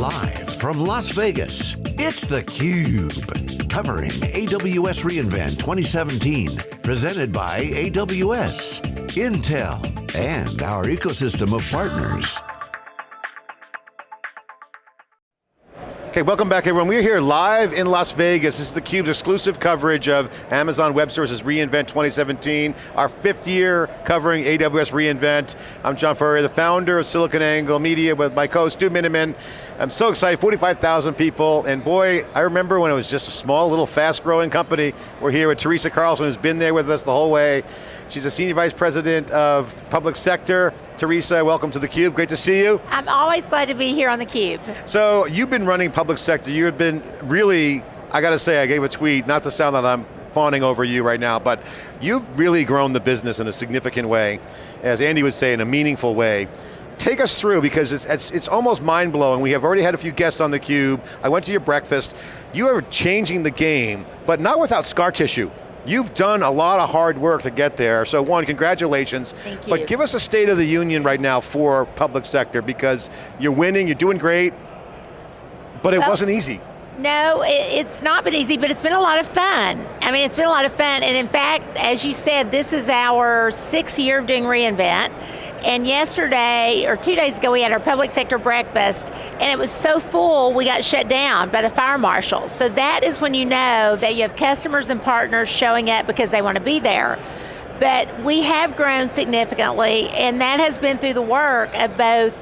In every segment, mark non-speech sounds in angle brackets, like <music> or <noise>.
Live from Las Vegas, it's theCUBE. Covering AWS reInvent 2017. Presented by AWS, Intel, and our ecosystem of partners. Okay, welcome back everyone. We're here live in Las Vegas. This is theCUBE's exclusive coverage of Amazon Web Services reInvent 2017, our fifth year covering AWS reInvent. I'm John Furrier, the founder of SiliconANGLE Media with my co-host Stu Miniman. I'm so excited, 45,000 people, and boy, I remember when it was just a small, little, fast-growing company. We're here with Teresa Carlson, who's been there with us the whole way. She's a Senior Vice President of Public Sector. Teresa, welcome to theCUBE, great to see you. I'm always glad to be here on theCUBE. So, you've been running public sector, you've been really, I got to say, I gave a tweet, not to sound that I'm fawning over you right now, but you've really grown the business in a significant way, as Andy would say, in a meaningful way. Take us through, because it's, it's, it's almost mind-blowing. We have already had a few guests on theCUBE. I went to your breakfast. You are changing the game, but not without scar tissue. You've done a lot of hard work to get there, so one, congratulations. Thank you. But give us a state of the union right now for public sector, because you're winning, you're doing great, but it Well- wasn't easy. No, it's not been easy, but it's been a lot of fun. I mean, it's been a lot of fun, and in fact, as you said, this is our sixth year of doing reInvent, and yesterday, or two days ago, we had our public sector breakfast, and it was so full, we got shut down by the fire marshals. So that is when you know that you have customers and partners showing up because they want to be there. But we have grown significantly, and that has been through the work of both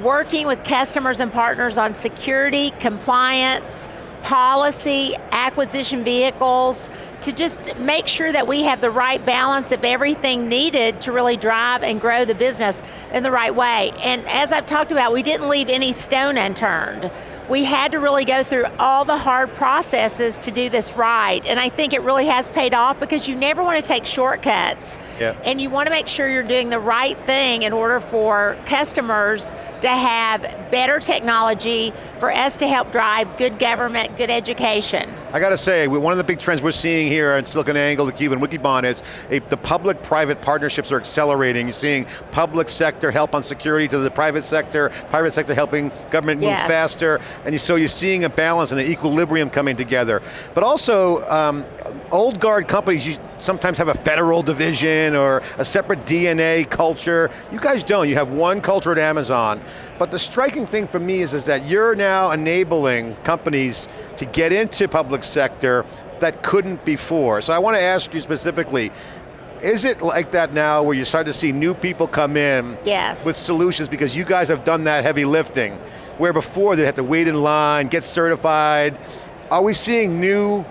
working with customers and partners on security, compliance, policy, acquisition vehicles, to just make sure that we have the right balance of everything needed to really drive and grow the business in the right way. And as I've talked about, we didn't leave any stone unturned. We had to really go through all the hard processes to do this right, and I think it really has paid off because you never want to take shortcuts. Yep. And you want to make sure you're doing the right thing in order for customers to have better technology, for us to help drive good government, good education. I got to say, one of the big trends we're seeing here at SiliconANGLE, theCUBE, and Wikibon is a, the public-private partnerships are accelerating. You're seeing public sector help on security to the private sector, private sector helping government move Yes. faster, and so you're seeing a balance and an equilibrium coming together. But also, um, old guard companies, sometimes have a federal division or a separate DNA culture. You guys don't, you have one culture at Amazon. But the striking thing for me is, is that you're now enabling companies to get into public sector that couldn't before. So I want to ask you specifically, is it like that now where you start to see new people come in Yes. with solutions because you guys have done that heavy lifting, where before they had to wait in line, get certified. Are we seeing new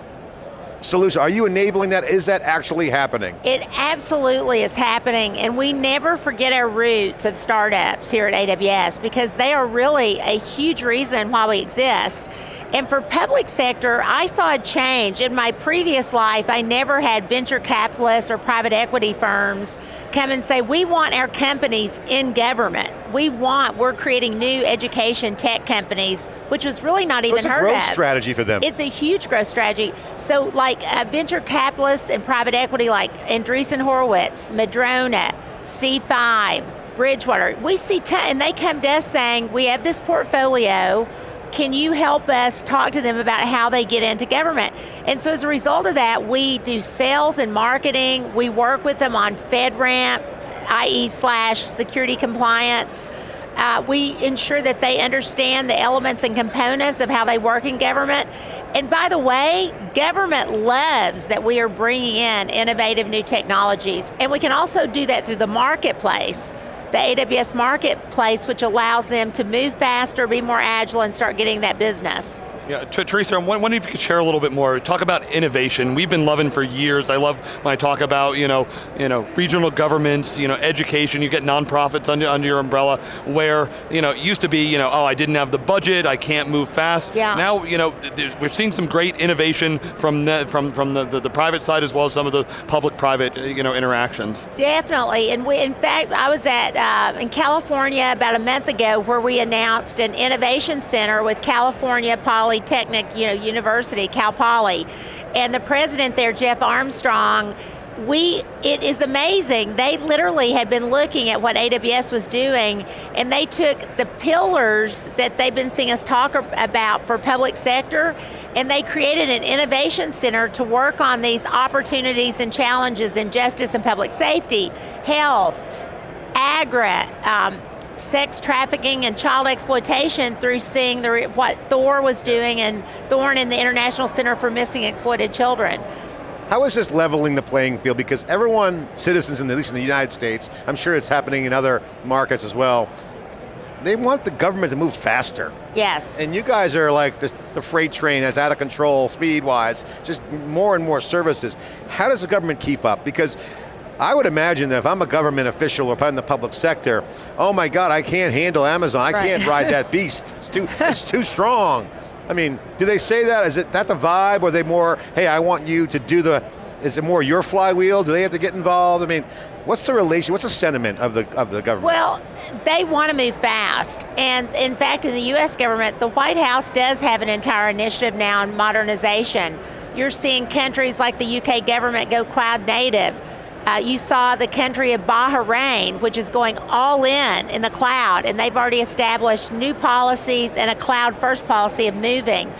solutions? Are you enabling that? Is that actually happening? It absolutely is happening, and we never forget our roots of startups here at AWS because they are really a huge reason why we exist. And for public sector, I saw a change. In my previous life, I never had venture capitalists or private equity firms come and say, we want our companies in government. We want, we're creating new education tech companies, which was really not So even it's a growth of. strategy for them. It's a huge growth strategy. So like uh, venture capitalists and private equity like Andreessen Horowitz, Madrona, C5, Bridgewater, we see, and they come to us saying, we have this portfolio, can you help us talk to them about how they get into government? And so as a result of that, we do sales and marketing, we work with them on FedRAMP, i.e. slash security compliance, uh, we ensure that they understand the elements and components of how they work in government. And by the way, government loves that we are bringing in innovative new technologies. And we can also do that through the marketplace, the AWS marketplace, which allows them to move faster, be more agile, and start getting that business. Yeah, Teresa, I'm wondering if you could share a little bit more. Talk about innovation. We've been loving for years. I love when I talk about you know, you know, regional governments, you know, education. You get nonprofits under under your umbrella, where you know, it used to be, you know, oh, I didn't have the budget, I can't move fast. Yeah. Now, you know, we've seen some great innovation from the, from from the, the, the private side as well as some of the public-private, uh, you know, interactions. Definitely, and we, in fact, I was at uh, in California about a month ago where we announced an innovation center with California Polytechnic, you know, University, Cal Poly, and the president there, Jeff Armstrong, we, it is amazing. They literally had been looking at what AWS was doing and they took the pillars that they've been seeing us talk about for public sector and they created an innovation center to work on these opportunities and challenges in justice and public safety, health, agri, um, sex trafficking and child exploitation through seeing the, what Thor was doing and Thorn in the International Center for Missing Exploited Children. How is this leveling the playing field? Because everyone, citizens in, at least in the United States, I'm sure it's happening in other markets as well, they want the government to move faster. Yes. And you guys are like the, the freight train that's out of control speed-wise, just more and more services. How does the government keep up? Because I would imagine that if I'm a government official or i'm in the public sector, oh my God, I can't handle Amazon, I right. can't ride that beast, it's too, it's too strong. I mean, do they say that? Is it that the vibe, or are they more, hey, I want you to do the, is it more your flywheel? Do they have to get involved? I mean, what's the relation, what's the sentiment of the, of the government? Well, they want to move fast. And in fact, in the US government, the White House does have an entire initiative now on modernization. You're seeing countries like the UK government go cloud native. Uh, you saw the country of Bahrain, which is going all in in the cloud, and they've already established new policies and a cloud first policy of moving.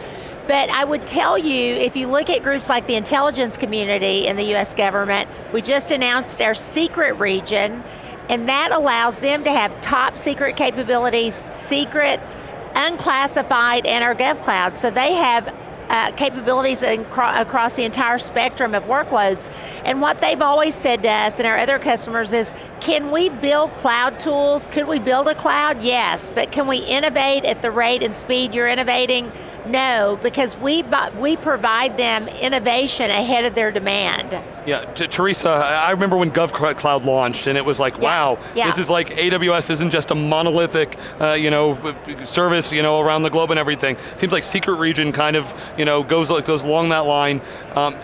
But I would tell you, if you look at groups like the intelligence community in the US government, we just announced our secret region, and that allows them to have top secret capabilities, secret, unclassified, and our GovCloud. So they have uh, capabilities across the entire spectrum of workloads. And what they've always said to us and our other customers is, can we build cloud tools? Could we build a cloud? Yes, but can we innovate at the rate and speed you're innovating? No, because we, we provide them innovation ahead of their demand. Yeah, Teresa, I remember when GovCloud launched and it was like, yeah. wow, yeah. this is like AWS isn't just a monolithic, uh, you know, service, you know, around the globe and everything. Seems like secret region kind of, you know, goes, goes along that line. Um,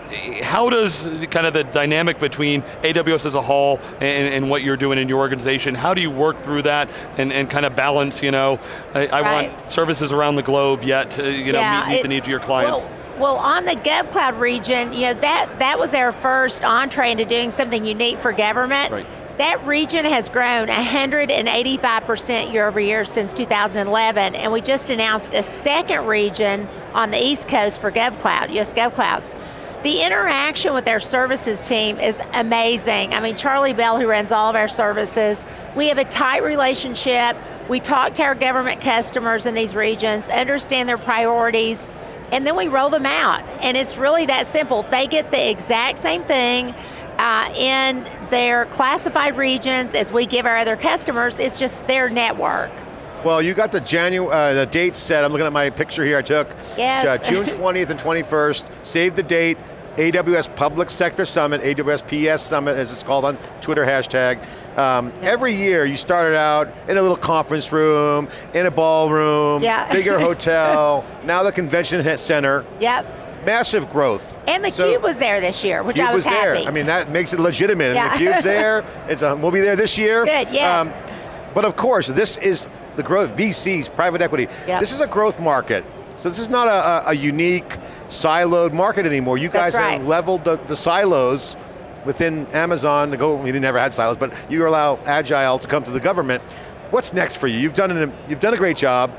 how does kind of the dynamic between AWS as a whole and, and, what you're doing in your organization, how do you work through that and, and kind of balance, you know, I, I right. want services around the globe yet, know, yeah, meet, meet it, the needs of your clients? Well, well, on the GovCloud region, you know, that, that was our first entree into doing something unique for government. Right. That region has grown 185% year over year since 2011, and we just announced a second region on the East Coast for GovCloud, US GovCloud. The interaction with our services team is amazing. I mean, Charlie Bell, who runs all of our services, we have a tight relationship. We talk to our government customers in these regions, understand their priorities, and then we roll them out. And it's really that simple. They get the exact same thing uh, in their classified regions as we give our other customers, it's just their network. Well, you got the Janu uh, the date set. I'm looking at my picture here I took. Yes. Uh, June <laughs> 20th and 21st. Save the date. AWS Public Sector Summit, AWS PS Summit as it's called on Twitter hashtag. Um, Every year you started out in a little conference room, in a ballroom, yeah. bigger <laughs> hotel, now the convention center. Yep massive growth. And the so, Cube was there this year, which Cube I was, was happy. there. I mean, that makes it legitimate. Yeah. The Cube's there, <laughs> it's, um, we'll be there this year. Good, yes. Um, but of course, this is the growth, VCs, private equity. Yep. This is a growth market. So this is not a, a, unique, siloed market anymore. You guys right. have leveled the, the silos within Amazon to go, we never had silos, but you allow Agile to come to the government. What's next for you? You've done, an, you've done a great job.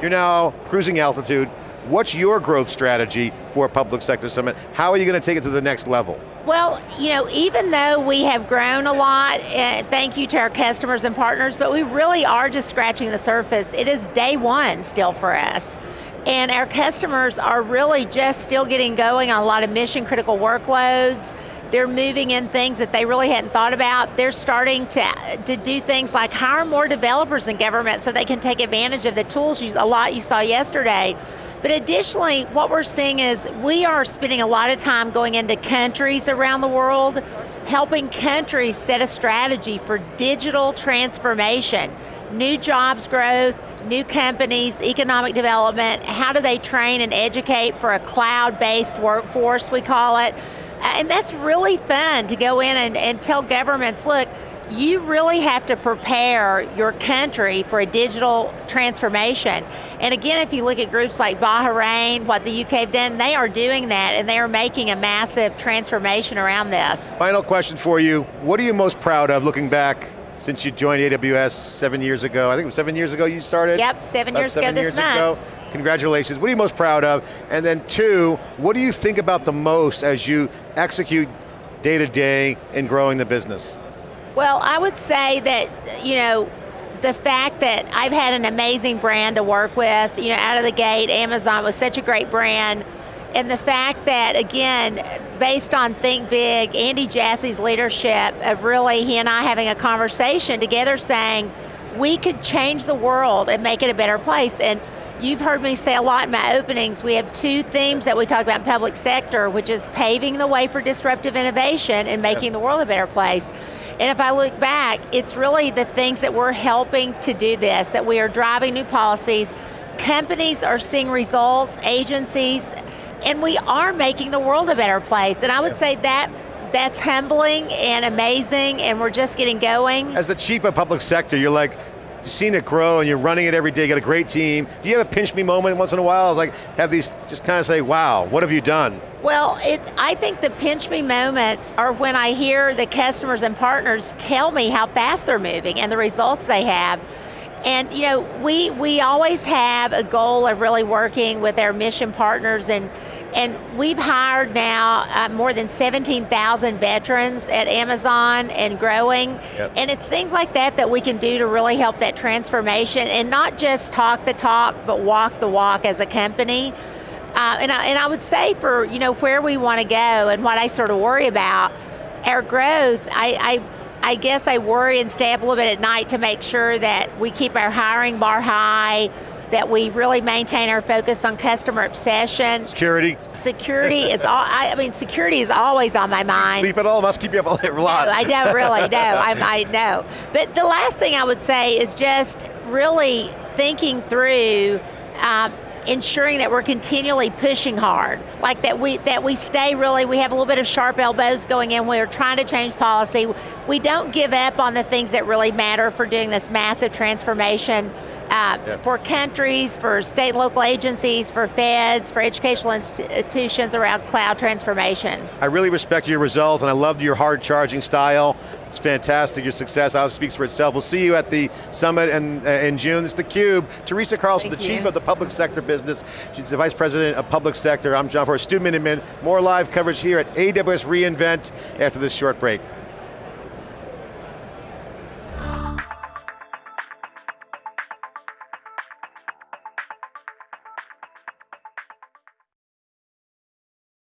You're now cruising altitude. What's your growth strategy for Public Sector Summit? How are you going to take it to the next level? Well, you know, even though we have grown a lot, uh, thank you to our customers and partners, but we really are just scratching the surface. It is day one still for us. And our customers are really just still getting going on a lot of mission critical workloads. They're moving in things that they really hadn't thought about. They're starting to, to do things like hire more developers in government so they can take advantage of the tools you, a lot you saw yesterday. But additionally, what we're seeing is we are spending a lot of time going into countries around the world, helping countries set a strategy for digital transformation new jobs growth, new companies, economic development, how do they train and educate for a cloud-based workforce, we call it. And that's really fun to go in and, and tell governments, look, you really have to prepare your country for a digital transformation. And again, if you look at groups like Bahrain, what the UK have done, they are doing that and they are making a massive transformation around this. Final question for you. What are you most proud of looking back since you joined AWS seven years ago? I think it was seven years ago you started? Yep, seven years seven ago this years month. ago. Congratulations. What are you most proud of? And then two, what do you think about the most as you execute day to day in growing the business? Well, I would say that, you know, the fact that I've had an amazing brand to work with, you know, out of the gate, Amazon was such a great brand. And the fact that, again, based on Think Big, Andy Jassy's leadership of really, he and I having a conversation together saying, we could change the world and make it a better place. And you've heard me say a lot in my openings, we have two themes that we talk about in public sector, which is paving the way for disruptive innovation and making the world a better place. And if I look back, it's really the things that we're helping to do this, that we are driving new policies, companies are seeing results, agencies, and we are making the world a better place. And I would Yeah. say that that's humbling and amazing, and we're just getting going. As the chief of public sector, you're like, you've seen it grow and you're running it every day, you got a great team. Do you have a pinch me moment once in a while? Like, have these, just kind of say, wow, what have you done? Well, it, I think the pinch me moments are when I hear the customers and partners tell me how fast they're moving and the results they have. And you know, we, we always have a goal of really working with our mission partners and, and we've hired now uh, more than 17,000 veterans at Amazon and growing. Yep. And it's things like that that we can do to really help that transformation and not just talk the talk, but walk the walk as a company. Uh, and, I, and I would say for you know where we want to go and what I sort of worry about, our growth, I, I, I guess I worry and stay up a little bit at night to make sure that we keep our hiring bar high, that we really maintain our focus on customer obsession. Security, Security <laughs> is all, I, I mean security is always on my mind. sleep at all, must keep you up a lot. No, I don't really know. <laughs> I, I know. But the last thing I would say is just really thinking through um, ensuring that we're continually pushing hard, like that we that we stay really. We have a little bit of sharp elbows going in. We're trying to change policy. We don't give up on the things that really matter for doing this massive transformation. Uh, Yeah. For countries, for state and local agencies, for feds, for educational institutions around cloud transformation. I really respect your results and I love your hard charging style. It's fantastic, your success obviously speaks for itself. We'll see you at the summit in, uh, in June. It's theCUBE. Teresa Carlson, Thank the chief of the public sector business. She's the vice president of public sector. I'm John Furrier, Stu Miniman. More live coverage here at AWS reInvent after this short break.